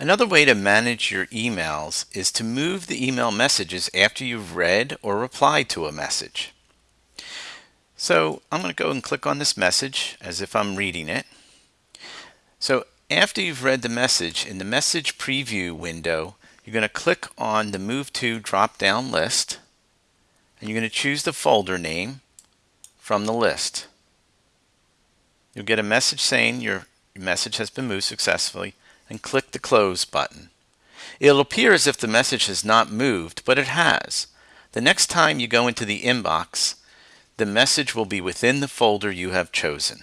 Another way to manage your emails is to move the email messages after you've read or replied to a message. So I'm going to go and click on this message as if I'm reading it. So after you've read the message, in the message preview window, you're going to click on the Move To drop down list and you're going to choose the folder name from the list. You'll get a message saying your message has been moved successfully and click the close button. It'll appear as if the message has not moved, but it has. The next time you go into the inbox, the message will be within the folder you have chosen.